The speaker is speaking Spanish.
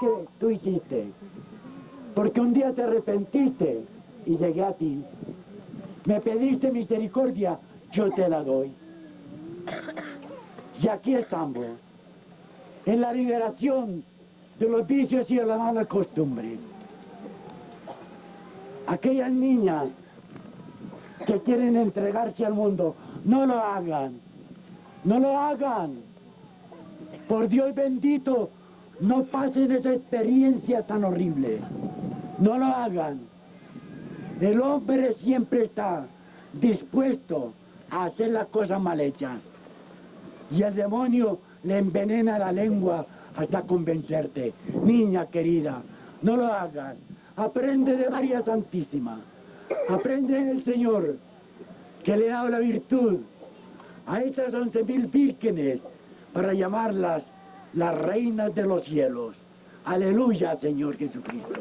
que tú hiciste. Porque un día te arrepentiste y llegué a ti. Me pediste misericordia, yo te la doy. Y aquí estamos, en la liberación de los vicios y de las malas costumbres. Aquellas niñas que quieren entregarse al mundo, no lo hagan, no lo hagan. Por Dios bendito, no pasen esa experiencia tan horrible. No lo hagan. El hombre siempre está dispuesto a hacer las cosas mal hechas. Y el demonio le envenena la lengua hasta convencerte. Niña querida, no lo hagas. Aprende de María Santísima. Aprende del Señor, que le ha dado la virtud a estas once mil vírgenes para llamarlas las reinas de los cielos. Aleluya, Señor Jesucristo.